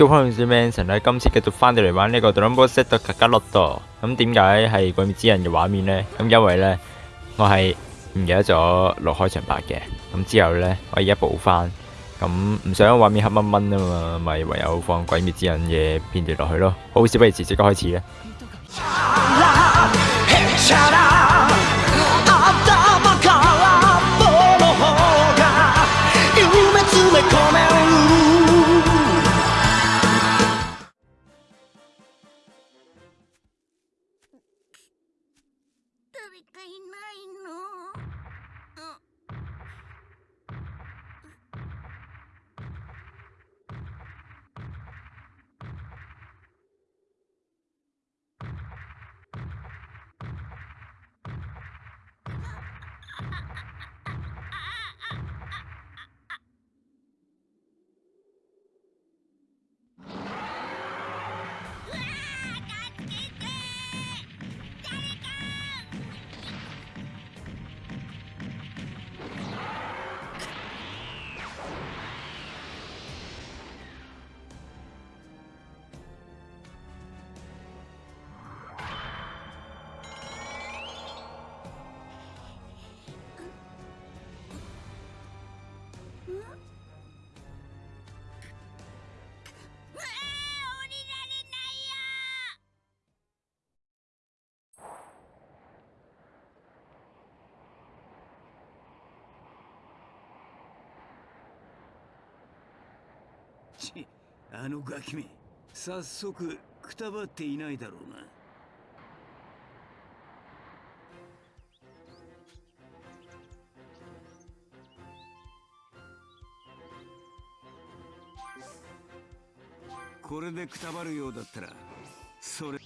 都可能唔知 Manson 咧今次繼續翻到嚟玩呢個 Dragon Ball Z 格格洛多。咁點解係鬼滅之刃嘅畫面呢？咁因為呢，我係唔記得咗落開場白嘅。咁之後呢，我而家補翻。咁唔想畫面黑掹掹啊嘛，咪唯有放鬼滅之刃嘅片段落去咯。好，事不宜遲，即刻開始咧。ちあのガキめ早速くたばっていないだろうな。これでくたばるようだったらそれ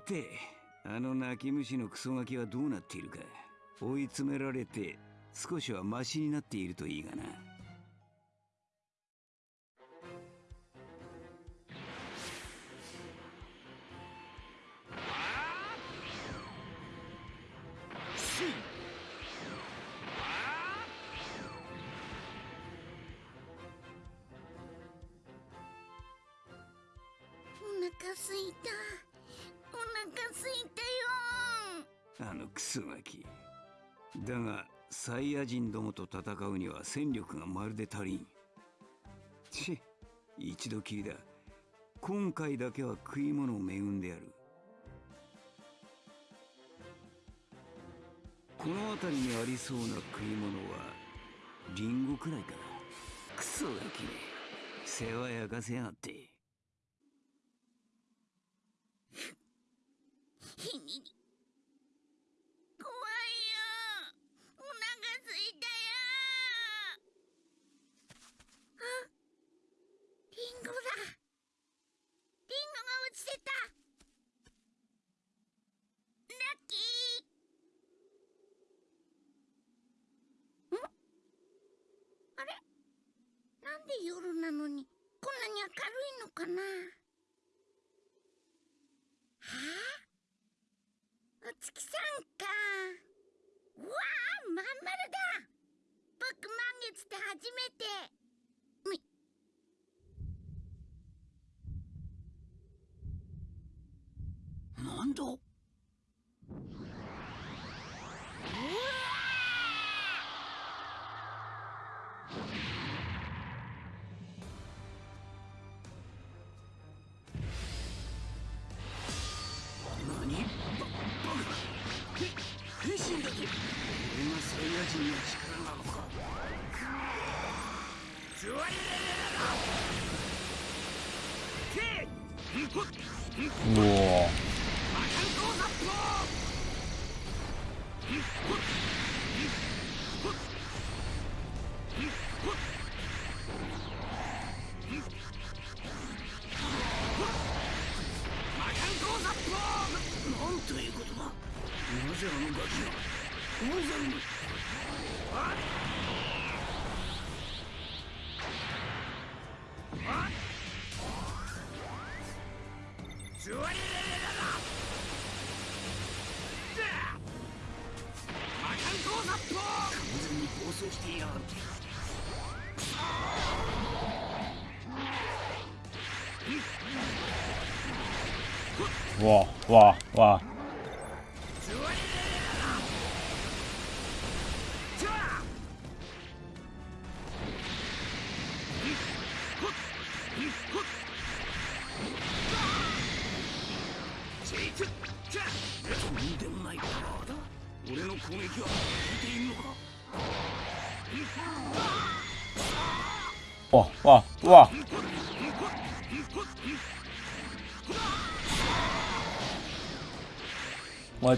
てあの泣き虫のクソガキはどうなっているか追い詰められて少しはマシになっているといいがな。だがサイヤ人どもと戦うには戦力がまるで足りん。ち一度きりだ。今回だけは食い物を恵んでやる。この辺りにありそうな食い物はリンゴくらいかな。クソガキめ。世話焼かせやがってひにに怖いよお腹すいたよあリンゴだリンゴが落ちてたラッキーんあれなんで夜なのにこんなに明るいのかなわわわ。わわ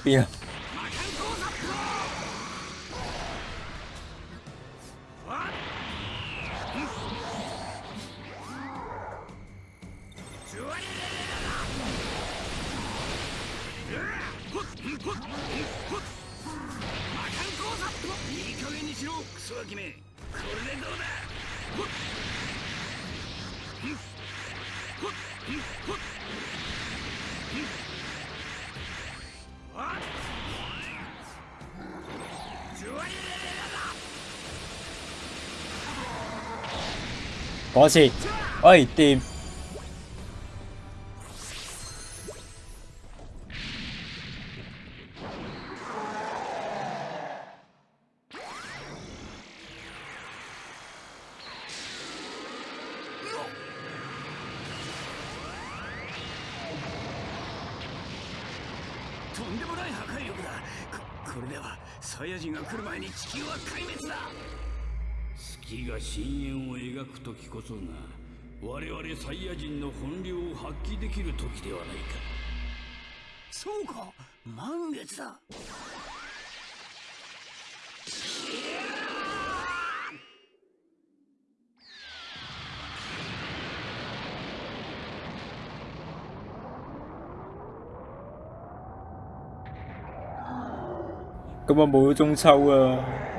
我喺邊嗰次，喂掂！とんでもない破壊力だ。ここれではサイヤ人が来る前に地球は壊滅だ。月が深淵を描く時こそが我々サイヤ人の本領を発揮できる時ではないかそうか満月だ咁我冇咗中秋啊！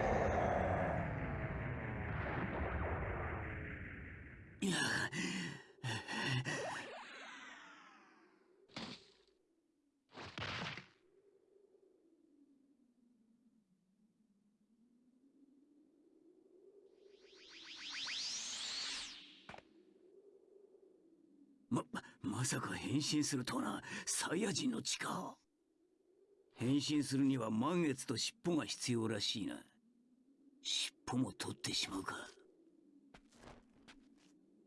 まさか変身するとはな。サイヤ人の力変身するには満月と尻尾が必要らしいな。尻尾も取ってしまうか。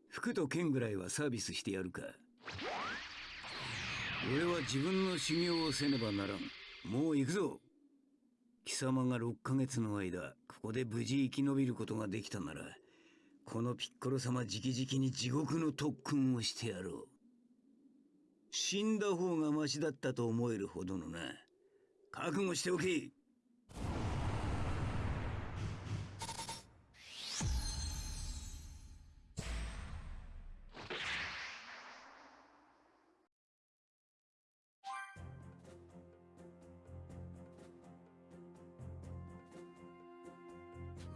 服と剣ぐらいはサービスしてやるか。俺は自分の修行をせねばならん。もう行くぞ。貴様が6ヶ月の間ここで無事生き延びることができたならこのピッコロ様直々に地獄の特訓をしてやろう。死んだ方がマシだったと思えるほどのな。覚悟しておけ。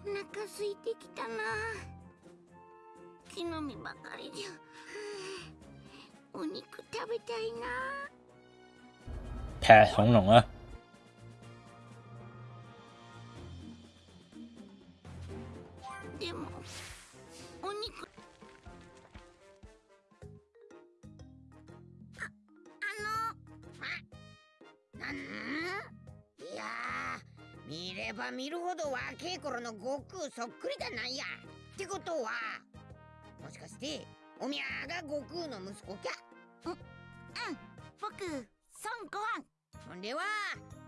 お腹空いてきたな。木の実ばかりじゃ。食べたいな。劈恐龍啊！でもお肉。ああのあなん？いやれば見るほど若い頃の悟空そっくりだなんや。ってことはもしかしておみやが悟空の息子きゃうんうん。僕孫悟飯そんでは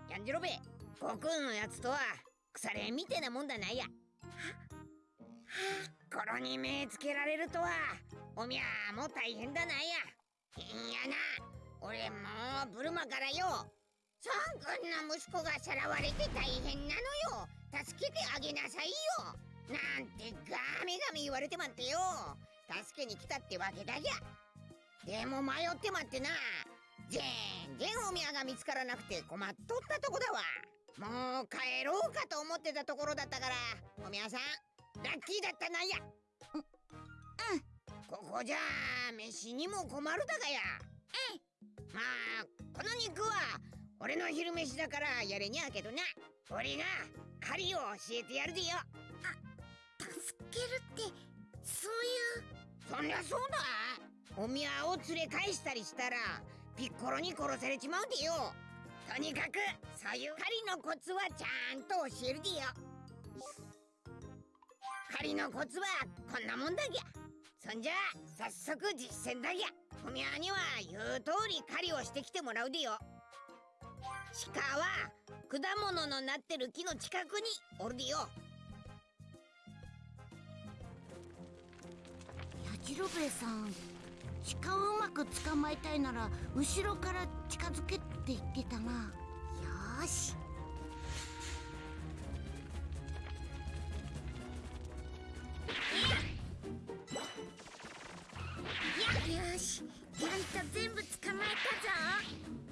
やんじろべ悟空のやつとは腐れみてえなもんだないや。頃に目つけられるとはおみゃーも大変だなんや。いやな俺もうブルマからよ。そんくんの息子がさらわれて大変なのよ。助けてあげなさいよ。なんてガミガミ言われてまってよ。助けに来たってわけだぎゃ。でも迷ってまってな全然おみやが見つからなくて困っとったとこだわ。もう帰ろうかと思ってたところだったから。おみやさんラッキーだったなんや。ううん。ここじゃあ飯にも困るだがや。まあこの肉は俺の昼飯だからやれにゃけどな。俺が狩りを教えてやるでよ。助けるってそういう？そりゃそうだ。おみやを連れ返したりしたらピッコロに殺されちまうでよ。とにかくそういう狩りのコツはちゃんと教えるでよ。狩りのコツはこんなもんだぎゃ。そんじゃ早速実践だぎゃ。おみやには言う通り狩りをしてきてもらうでよ。鹿は果物のなってる木の近くにおるでよ。やじろべえさん鹿をうまく捕まえたいなら後ろから近づけって言ってたな。よし。よし。ちゃんと全部捕まえたぞ。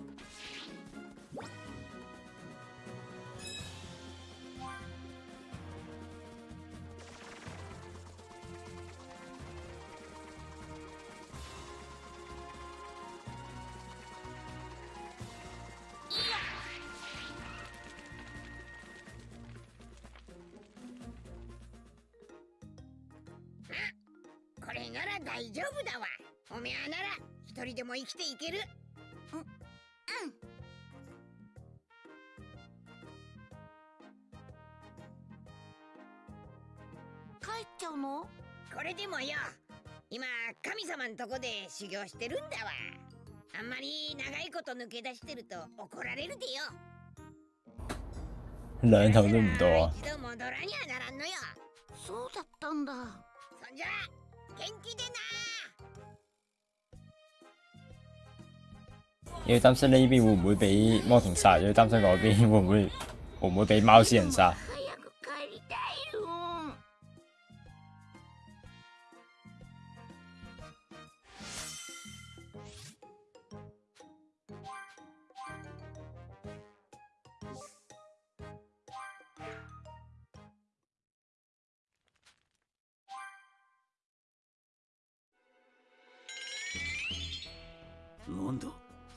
大丈夫だわ。おめえなら一人でも生きていける。帰っちゃうの？これでもよ。今神様んとこで修行してるんだわ。あんまり長いこと抜け出してると怒られるでよ。兩頭都唔到啊！一度戻らにゃならんのよ。そうだったんだ。そんじゃ元気でな要擔心呢邊會唔會俾魔童殺，要擔心嗰邊會唔會會唔會俾貓仙人殺。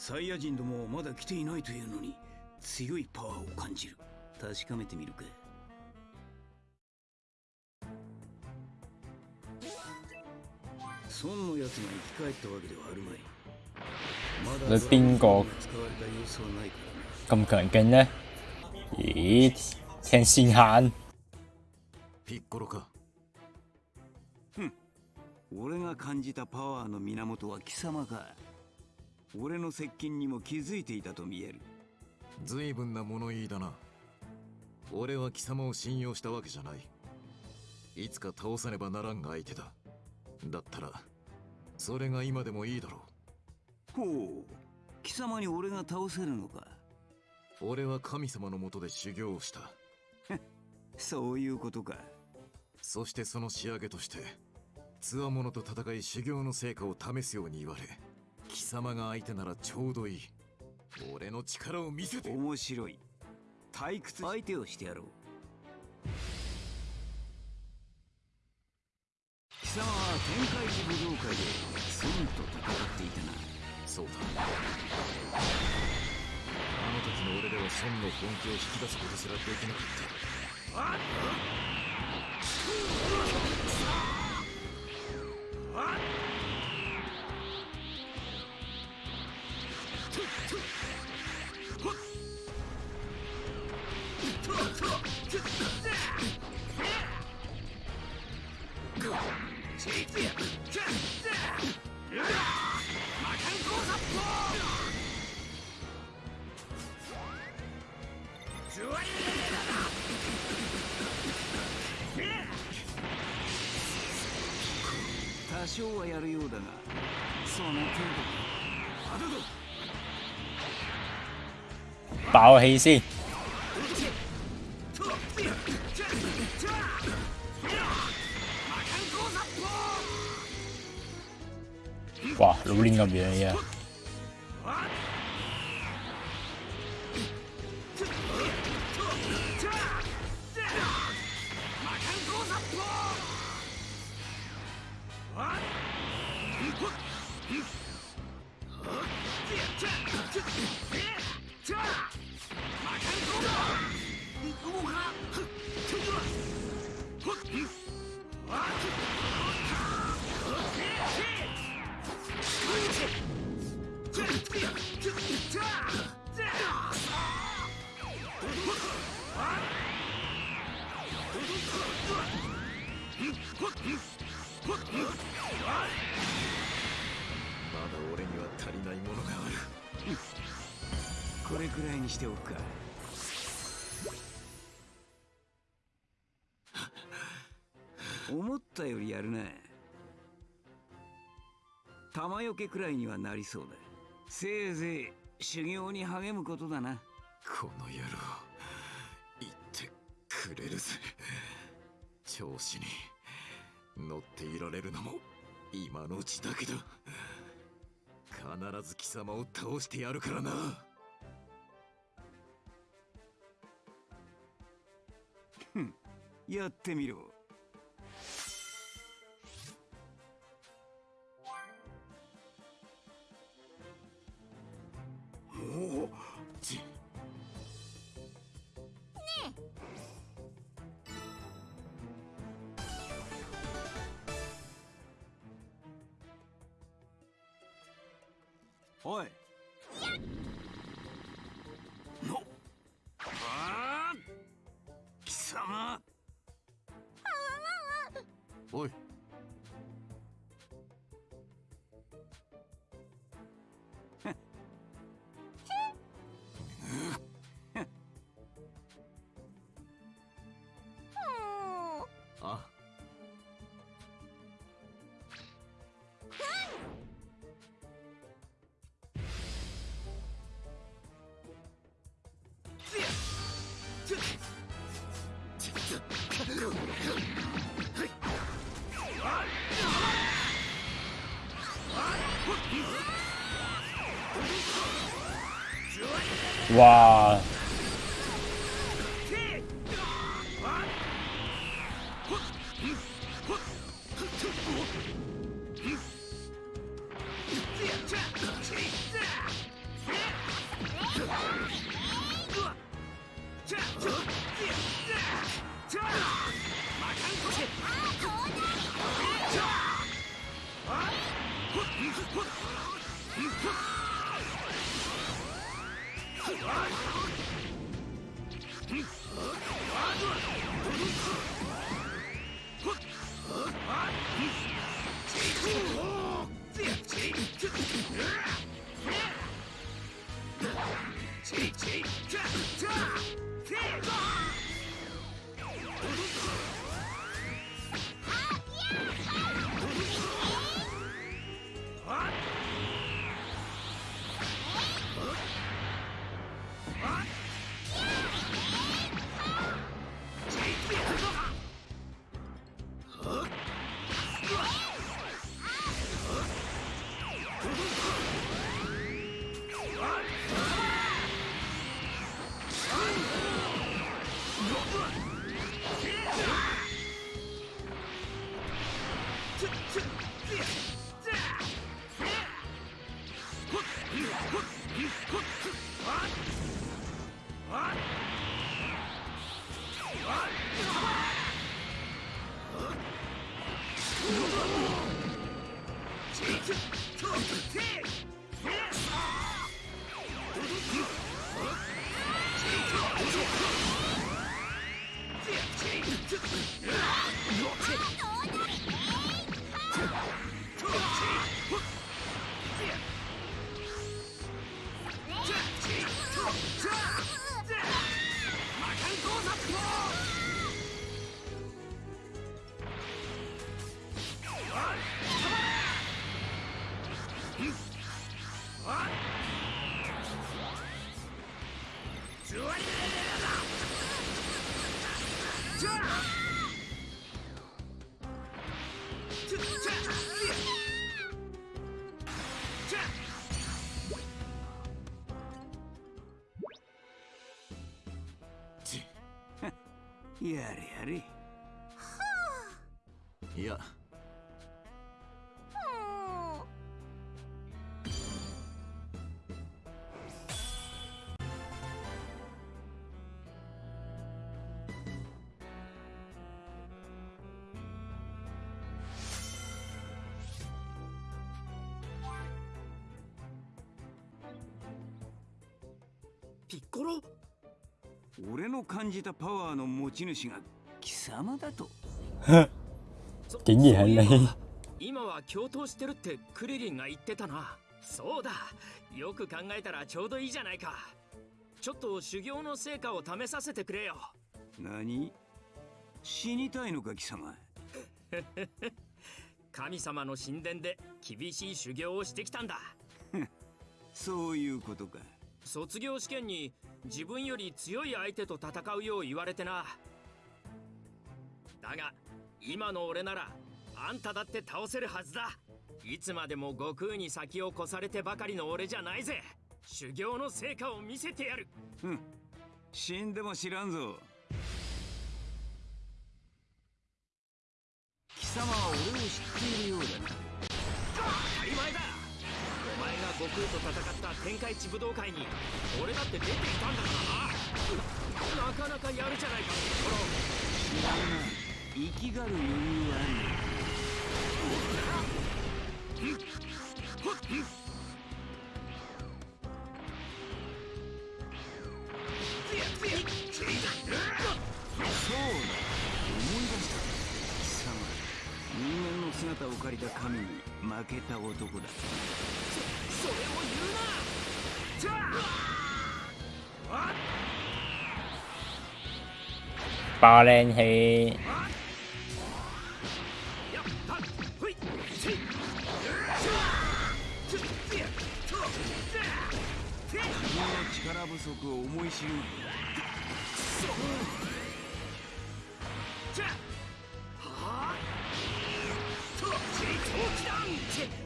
サイヤ人どもはまだ来ていないというのに強いパワーを感じる。確かめてみるか。孫のやつが生き返ったわけではあるまい。まだ邊個咁強勁呢？咦，聽線限ピッコロか。俺が感じたパワーの源は貴様か俺の接近にも気づいていたと見える。随分な物言いだな。俺は貴様を信用したわけじゃない。いつか倒さねばならん相手だ。だったらそれが今でもいいだろほう貴様に俺が倒せるのか。う俺は神様のもとで修行をした。そういうことか。そしてその仕上げとして強者と戦い修行の成果を試すように言われ貴様が相手ならちょうどいい。俺の力を見せて。面白い。退屈相手をしてやろう。貴様は天界寺武道会で孫と戦っていたな。そうだ。あの時の俺では孫の本気を引き出すことすらできなかった多少はやるようだがその程度爆氣先。哇，老練咁樣にしておくか。思ったよりやるな。玉よけくらいにはなりそうだ。せいぜい修行に励むことだな。この野郎言ってくれるぜ。調子に乗っていられるのも今のうちだけだ。必ず貴様を倒してやるからな。やってみろ。哇！Take, take, take, take, take, take, ちや感じたパワーの持ち主が貴様だと。そ竟然係你そうい。えば今は共闘してるってクリリンが言ってたな。そうだ。よく考えたらちょうどいいじゃないか。ちょっと修行の成果を試させてくれよ。何？死にたいのか貴様？神様の神殿で厳しい修行をしてきたんだ。そういうことか卒業試験に自分より強い相手と戦うよう言われてな。だが今の俺ならあんただって倒せるはずだ。いつまでも悟空に先を越されてばかりの俺じゃないぜ。修行の成果を見せてやる。死んでも知らんぞ。貴様は俺を知っているようだな悟空と戦った天下一武道会に俺だって出ていたんだからななかなかやるじゃないか知らんな生きがる余裕はあるそうだ。思い出した。貴様人間の姿を借りた神に負けた男だ。それを言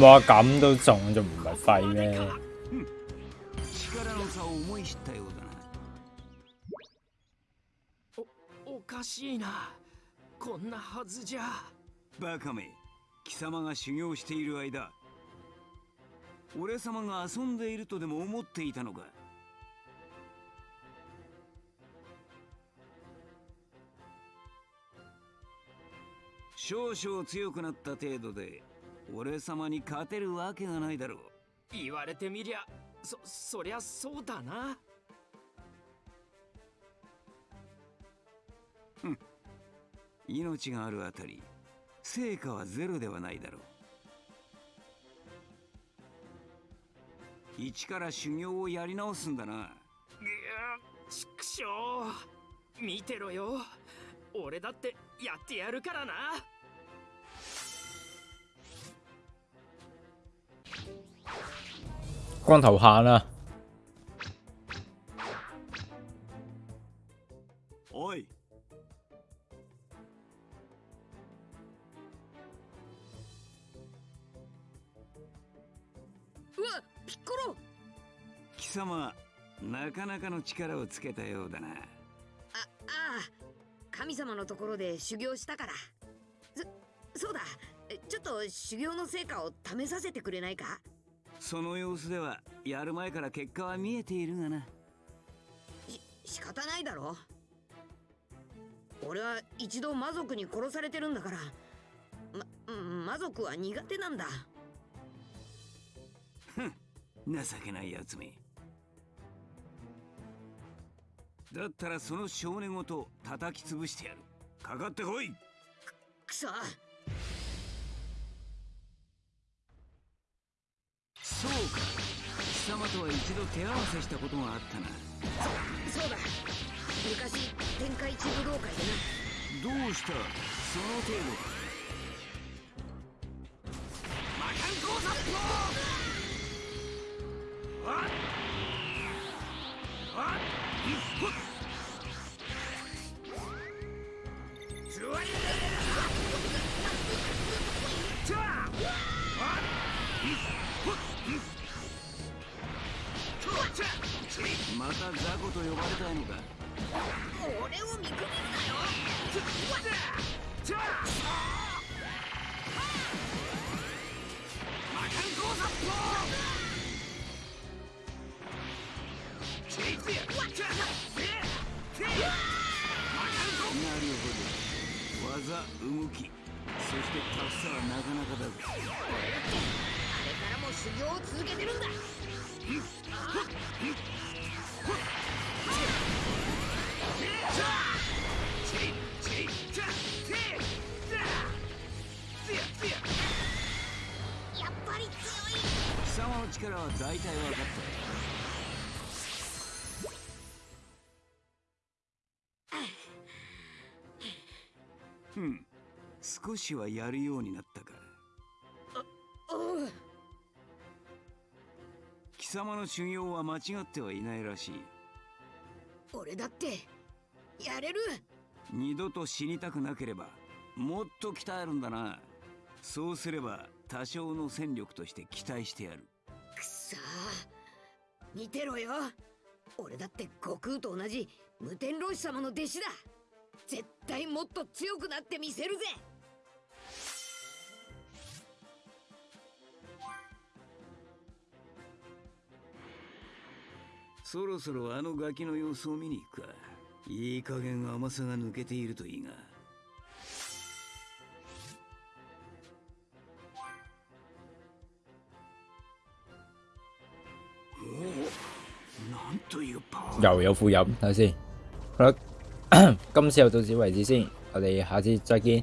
哇咁都中，仲唔係廢咩？おかしいな。こんなはずじゃ。バカめ。貴様が修行している間。俺様が遊んでいるとでも思っていたのか。少々強くなった程度で俺様に勝てるわけがないだろう。言われてみりゃそそりゃそうだな。命があるあたり成果はゼロではないだろう。一から修行をやり直すんだな。ぐーちくしょう見てろよ。俺だってやってやるからな。光頭蝦啦，ピッコロ貴様なかなかの力をつけたようだな。あああ神様のところで修行したから。そそうだ。えちょっと修行の成果を試させてくれないか？その様子ではやる前から結果は見えているがな。し仕方ないだろ。俺は一度魔族に殺されてるんだから。まうん魔族は苦手なんだ情けないやつめ。だったらその少年ごと叩き潰してやる。かかってこい。くそ。そうか。貴様とは一度手合わせしたことがあったな。そうだ。昔天下一武道会でな。どうした？その程度かまた雑魚と呼ばれたいのか？俺を見くびるなよ技動き。そしてタフさはなかなかだぞあれからも修行を続けてるんだ。やっぱり強い貴様の力は大体分かったふん。少しはやるようになったか。貴様の修行は間違ってはいないらしい。俺だってやれる。二度と死にたくなければもっと鍛えるんだな。そうすれば多少の戦力として期待してやる。くそ。ー見てろよ。俺だって悟空と同じ無天老師様の弟子だ絶対もっと強くなってみせるぜ。そろそろあのガキの様子を見に行くか。いい加減甘さが抜けているといいが。おおなんというパワー。又有副飲，睇下先。今次就到此为止先，我哋下次再见。